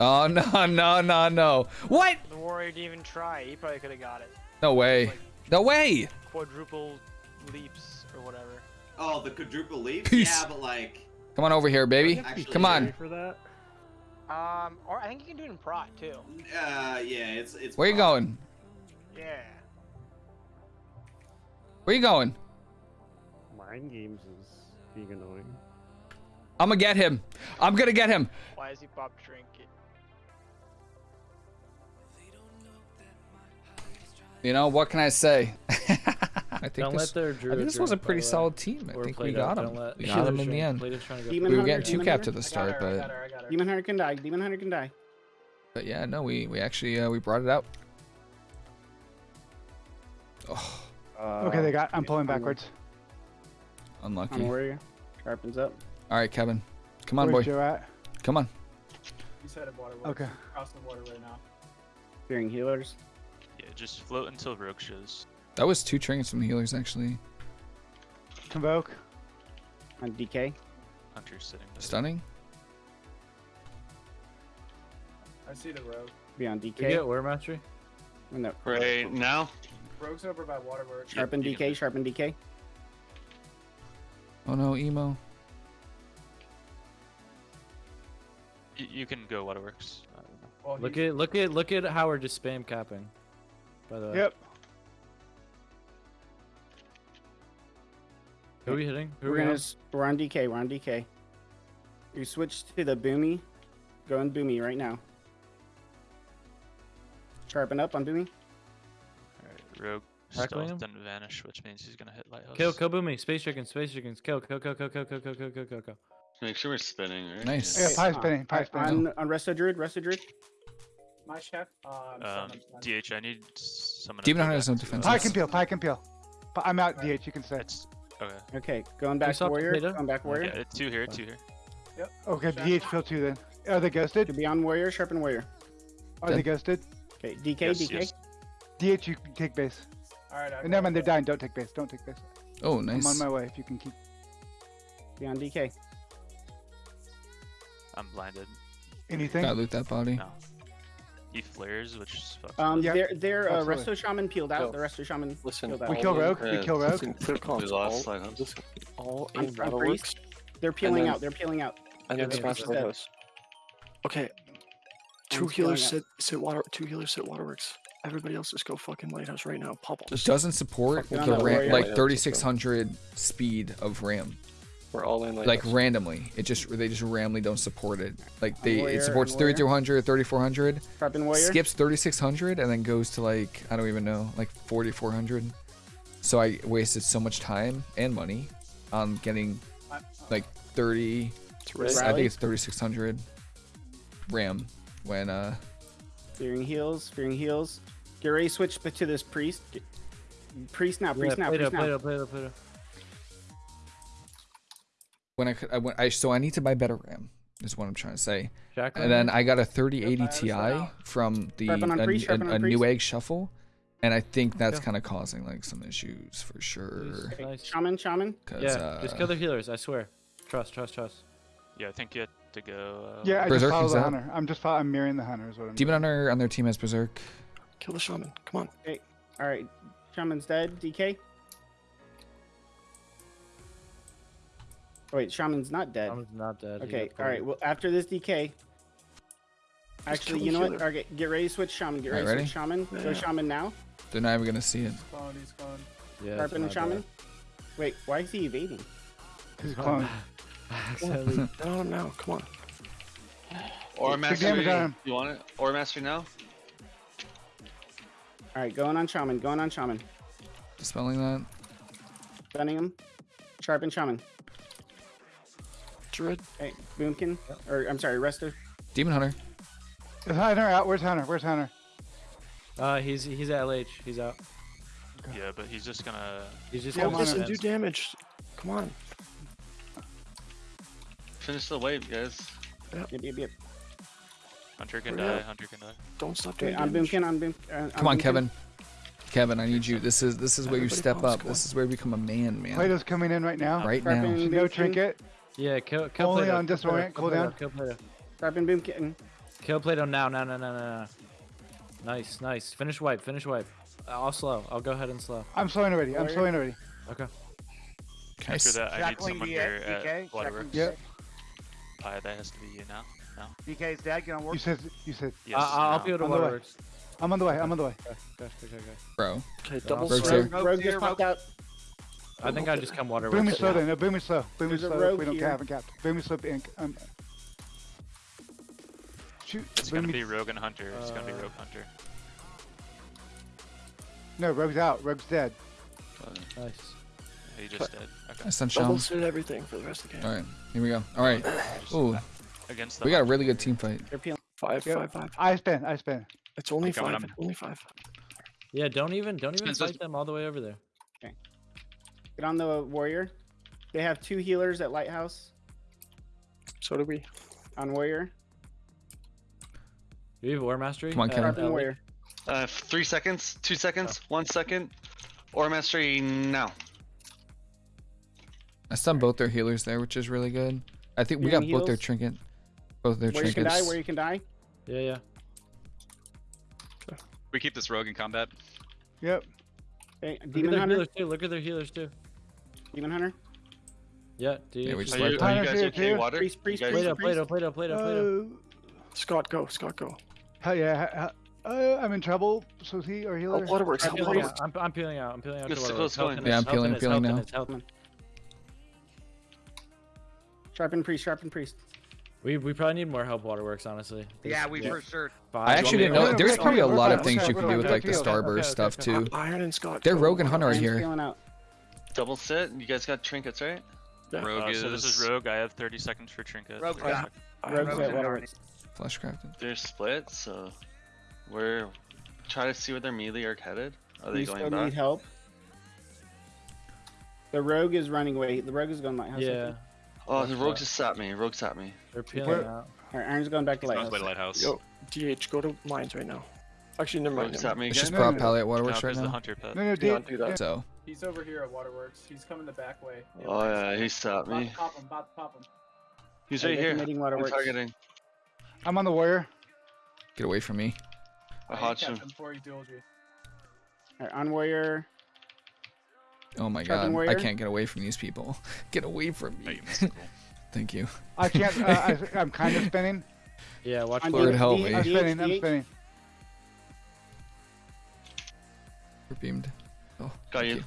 Oh no no no no! What? The warrior didn't even try. He probably could have got it. No way! No way! Quadruple leaps or whatever. Oh, the quadruple leap? Peace. Yeah, but like, Come on over here, baby. Actually, Come on. For that. Um, or I think you can do it in prot too. uh, yeah, it's it's. Where you going? Yeah. Where you going? Mind games is being annoying. I'm gonna get him. I'm gonna get him. Why is he Bob Trinket? You know what can I say? I think Don't this, let their I think this was a pretty solid team. I think we got don't him. We got him in the end. Plato's trying to go Demon We were Hunter, getting two Demon capped at the start, her, but her, I got her. Demon Hunter can die. Demon Hunter can die. but yeah, no, we we actually uh, we brought it out. Oh, Uh, Okay, they got. I'm pulling backwards. unlucky. On the warrior. Sharpens up. All right, Kevin, come on, Where's boy, Joe at? come on. He's headed waterworks. Okay. Crossing the water right now. Fearing healers. Yeah, just float until Rogue shows. That was two trinkets from the healers actually. Convoke. On DK. Hunter's sitting there. Stunning. I see the rogue. Be on You DK. get War Mastery? No. Right now? Rogue's over by waterworks. Sharpen you DK. can- Sharpen DK. Oh no, emo. Y- you can go Waterworks. I don't know. Well, Look at look at look at how we're just spam capping. By the way. Yep. Who are we hitting? Who We're we gonna. on? s- We're on DK. We're on DK. You switch to the boomy. Go on boomy right now. Sharpen up on boomy. Alright, Rogue Tackling stealth him? then vanish, which means he's gonna hit Lighthouse. Kill, kill Boomy, space chickens, space chickens, kill, kill, kill, kill, kill, kill, kill, kill, kill, kill, kill. Make sure we're spinning, right? Nice. Yeah, Okay, pie spinning. Pie spinning. On on Resto Druid. Resto Druid. My chef. Uh, Um, DH, I need someone. to Demon Hunter has no defense. Pie can peel. Pie can peel. Pi- I'm out. DH. You can stay. It's okay. Okay. Going back saw warrior. Potato? Going back warrior. Yeah, it's two here, two here. Yep. Okay, DH peel two then. Are they ghosted? Could be on warrior. Sharpen warrior. Are they ghosted? Okay. DK. Yes, DK. yes. DH, you can take base. All right. I And never mind, they're dying. Don't take base. Don't take base. Oh, nice. I'm on my way. If you can keep. Be on DK. I'm blinded. Anything? Gotta loot that body. No. He flares, which is fucked. Um, Yeah, their their uh, absolutely. Resto Shaman peeled out. Yo, The Resto Shaman Listen, peeled out. We kill Rogue. We kill Rogue. listen, clear comms. We lost all, all I'm- in I'm Waterworks, They're peeling then- out. They're peeling out. and then Yeah, smash yeah. the lighthouse. Okay. Two One's healers peeling sit sit water. Two healers sit waterworks. Everybody else just go fucking lighthouse right now. Pop 'em. It doesn't support Fucking the on that ram, warrior. like 3600 speed of RAM. We're all in Like lighthouse. randomly, it just they just randomly don't support it. Like they warrior, it supports 3200, 3400, Sharpen warrior. skips 3600, and then goes to like I don't even know, like 4400. So I wasted so much time and money on getting like 30. It's I think it's 3600 RAM when uh Fearing heals. Fearing heals. Get ready. Switch to this priest. Priest now. Yeah, Priest now. Plato, Priest now. Plato, Plato, Plato. When I I went I so I need to buy better RAM. Is what I'm trying to say. Jack And then I got a 3080 Ti from the Sharpen a, priest, a- a priest. Newegg shuffle, and I think that's Yeah. kind of causing like some issues for sure. Nice. Shaman. Shaman. Yeah, uh, just kill the healers, I swear. Trust, trust, trust. Yeah, I think you have to go. Uh, Yeah, I Berserk just follow the out. hunter. I'm just follow, I'm mirroring the hunter. Is what I'm. Demon Hunter on their team has Berserk. Kill the shaman. Come on. All right. Shaman's dead. DK. Oh, wait, Shaman's not dead. I'm not dead. Okay. All right. Well, after this DK. Actually, you the know what? healer. Okay, get ready to switch Shaman. Get Alright, ready to ready? switch Shaman. Go Yeah. Shaman now. They're not even gonna see it. Clone, he's clone. Yeah, it's Sharpen and not Shaman. dead. Wait, why is he evading? He's clone. Accidentally. Get on him now. Come on. Or Big mastery. damage on him. You want it? Or mastery now? All right, going on Shaman. Going on Shaman. Dispelling that. Stunning him. Sharpen Shaman. Druid. Hey, Boomkin. Or I'm sorry, Rester? Demon Hunter. Is Hunter out? Where's Hunter? Where's Hunter? Uh, he's he's at LH. He's out. Yeah, but he's just gonna. He's just Yeah, gonna come on, and do damage. Come on. Finish the wave, guys. Yep, yep, yep. Hunter can Hurry die. up. Hunter can die. Don't stop Okay, doing on damage. Boomkin. On Boom. Uh, Come on, Boomkin. Kevin. Kevin, I need you. This is this is where you step up. come This is where you become a man, man. Plato's coming in right now. Right now. No trinket. Yeah, kill, kill Only Plato, on kill Plato, disorient, kill Plato, cooldown. Kill Plato. Sharpen Boomkin. Kill Plato now, now, now, now, now. now. Nice, nice. Finish wipe, finish wipe. Uh, I'll slow. I'll go ahead and slow. I'm slowing already. I'm slowing already. Okay. Can I After s- that, I need someone here DK, at Waterworks. Yep. Uh, that has to be you now. No. DK's dead. Get on work. You said. You said. Yes. Uh, I'll now. peel to On the way. Waterworks. I'm on the way. I'm on the way. Okay, okay, okay, okay. bro? Okay, double Rogue's swing. here. Rogue, rogue just popped out. I think I just come water. Boom me Waterworks. slow then. No, boom me slow. Boom me There's a slow. We don't here. have a cap. Boom me slow. Ink. Um, shoot. It's boom gonna be Rogue and Hunter. It's gonna be Uh, Rogue Hunter. No, Rogue's out. Rogue's dead. Nice. He just did. Okay. I stun Double suit everything for the rest of the game. All right, here we go. All right. Ooh, Against the we got a really good team fight. Five, Yep. five, five. I spin. I spin. It's only Keep going, five. Only five. Yeah, don't even, don't even fight them all the way over there. Get on the warrior. They have two healers at lighthouse So do we. on warrior. Do you have War Mastery? Come on, Uh, Kevin. Sharpen warrior. Uh, three seconds, two seconds, one second. Or mastery now. I stunned both their healers there, which is really good. I think we You're got in both their trinket, both their Where you can die. Where you can die. Yeah, yeah. We keep this rogue in combat. Yep. Okay, Look at demon their hunter. healers too. Look at their healers too. Demon hunter. Yeah, do you? Yeah, we just just Are you, are you guys okay? too. Water? Priest, priest, You guys- Plato, Plato, Plato, Plato, Plato, Plato. Uh, Scott, go. Scott, go. hell yeah. Uh, I'm in trouble. So is he or Oh, healer? waterworks. I'm peeling waterworks. I'm, I'm peeling out. I'm peeling out. Good, to Waterworks. it's Yeah, us, I'm peeling, helping peeling now. us, helping us. Sharpen priest. Sharpen priest. We we probably need more help, Waterworks. Honestly. Yeah, we for sure. Five. I actually didn't know. There's we're probably a lot we're of things we're you can do with we're like the. Starburst Okay, stuff too. Iron and Scott. They're go. Rogue and Hunter Iron's here. Double sit. You guys got trinkets, right? Yeah. Rogue Uh, is. so this is Rogue. I have 30 seconds for trinket. Rogue. Five got- seconds. Rogue's and at waterworks. Flash crafted. They're split, so we're trying to see where their melee are headed. Are they We going still back? need help. The rogue is running away. The rogue is going lighthouse. I Yeah, think. Oh, the That's rogue fine. just sat me. Rogue sat me. they're peeling Where- out. All right, Iron's going back to He's on his lighthouse. way to lighthouse. Yo, DH, go to mines right now. Actually, never mind. Rogue Never sat mind. me It's just again. No, prop no, palette at Now waterworks right there's the now. Hunter pet. No, no, Do not do that. So He's over here at Waterworks. He's coming the back way. Oh, yeah, Oh yeah, he sat me. pop him. About to pop him. He's right here. committing I'm waterworks. targeting. I'm on the warrior. get away from me. I I hot kept you. him before he dueled you. All right, on warrior. Oh my Sharpen god, I can't get away from these people. Get away from me. you missed the goal. Thank you. I can't. Uh, I, I'm kind of spinning. Yeah, watch On Lord D- help D- me. I'm spinning. I'm spinning. We're beamed. Oh, Got thank you.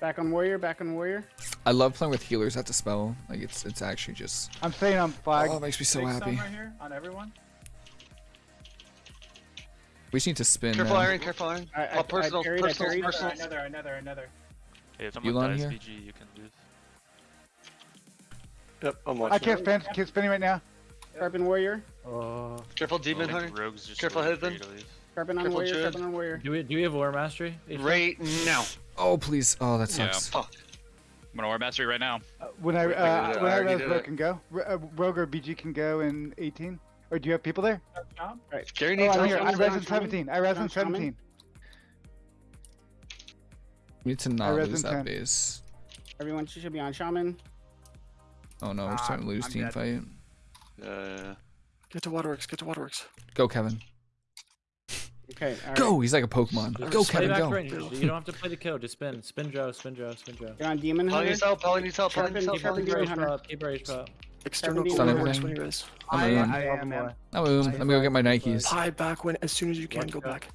Back on warrior. Back on warrior. I love playing with healers at the spell. Like it's it's actually just I'm staying on flag. oh, it makes me so Big stun happy. right here on everyone. We just need to spin. Careful now. iron, careful iron. I- I- Oh, personal, I I personal, personal. another, another, another. Hey, if someone on dies here? VG, you can lose. Yep, I'm I can't spin. Can't spinning right now. Sharpen warrior. Oh. Careful, demon hunter. Careful, waiting for Headman. you to leave. Sharpen on warrior. Jude. Sharpen on warrior. Do we do we have War Mastery? H- Right now. Oh please. Oh that Yeah. sucks. Fuck. I'm gonna War Mastery right now. Uh, when I Wait, uh, I when already I realize did Rogue can go, R- uh, Rogue or BG can go in 18. Or do you have people there? Tom? Gary Oh, I'm help. here. I res in 17. I res in 17. We need to not lose that 10. base. Everyone should be on shaman. Oh no, we're Ah, starting to lose I'm team dead. fight. Uh, Get to waterworks. Get to waterworks. Go Kevin. Okay. all right. Go. He's like a Pokemon. Just Go Kevin. Go. range. You don't have to play the kill. Just spin. Spin Joe. Spin Joe. Spin Joe. Spin Joe. Get on demon Polly hunter. needs help. Polly needs help. Sharpen- Polly needs help. Keep rage hunter. pop. Keep rage pop. External Stun waterworks everything. when he res. I'm I, a I moon. am, man. I'm a moon. Let me go get my Nikes. Pie back when as soon as you can. Go out. back.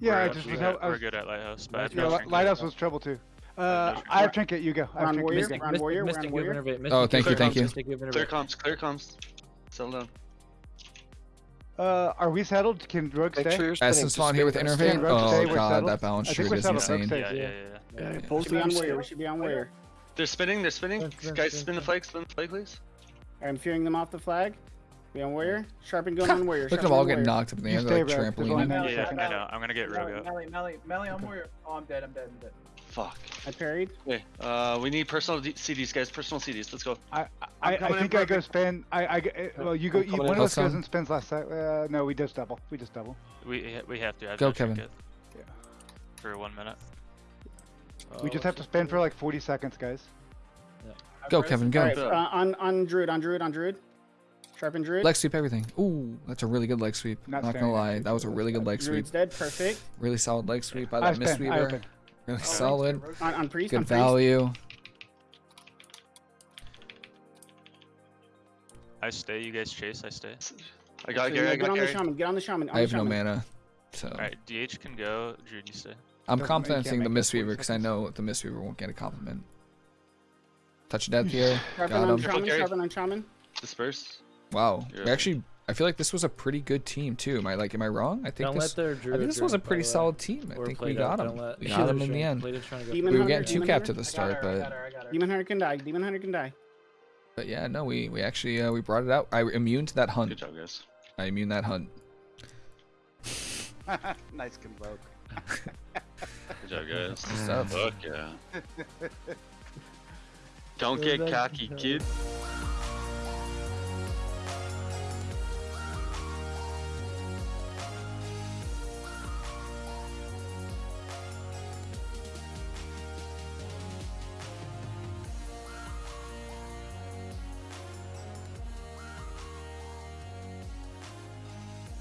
Yeah, we're, I just was. got- I we're was good at Lighthouse, but I yeah, no Lighthouse was trouble too. Uh, I have trinket. You go. I We're have trinket. warrior. You go. We're warrior. We're Mystic, on Mystic, warrior. Oh, thank you, Mystic, thank you. Clear Innervate. comms. Clear comms. Settle down. Uh, are we settled? Can Rogue stay? sure you're. Essence spawn here with guys. Innervate. Stand, Rogue, stay, Oh god, that balance I think trigger we're is insane. stay. Yeah, yeah, yeah. Yeah, yeah. both Should be on you warrior. We should be on warrior. They're spinning. They're spinning. Spin, spin, Guys, spin, spin the flag. Spin the flag, please. I'm fearing them off the flag. Be on warrior. Sharpen going on warrior. Look at Sharpen them all getting knocked up in the air. They're like Rogue. There's only trampoline. Yeah, yeah. I know. I'm gonna get Rogue Melee, out. melee, melee, melee on warrior. Oh, I'm dead. I'm dead. I'm dead. Fuck. I parried. Okay. Uh, we need personal D- CDs, guys. Personal CDs. Let's go. I, I, I think I go perfect. spin. I uh, well, you go. You, one of us goes Awesome. and spins last time. Uh, no, we just double. We just double. We we have to. I have Go, Kevin. trinket. Yeah. For one minute. we just have to spin for like 40 seconds, guys. Go Kevin. Go. right. Uh, on on druid. On druid. On druid. Sharpen Druid. Leg sweep everything. Ooh, that's a really good leg sweep. Not Not, gonna lie, that was a really good leg sweep. Druid's dead. Perfect. Really solid leg sweep by I that spin. I Mistweaver. open. Really oh, solid. On, on priest. on Good priest. value. I stay. You guys chase. I stay. I got So, Gary. yeah, I get got on the shaman. Get on the shaman. On I have the no mana, so All right. DH can go. Druid, you stay. I'm Doesn't- complimenting the make that 40 Mistweaver because I know the Mistweaver won't get a compliment. Touch of death here. Sharpen Got on him. shaman. Gary. On shaman. Disperse. Wow. Yeah. actually, I feel like this was a pretty good team too. Am I like, am I wrong? I think Don't this. let their I think this was a pretty the way. solid team. I Or think we got don't him. let- We got him they're in the end. Plato's trying to go Demon We were getting two Demon capped Hunter. the start, her, but got her, I got her. Demon Hunter can die. Demon Hunter can die. but yeah, no, we we actually uh, we brought it out. I immune to that Good hunt. job, guys. I immune that hunt. nice convoke. Good job, guys. Good stuff. Fuck yeah. Don't get cocky, kid.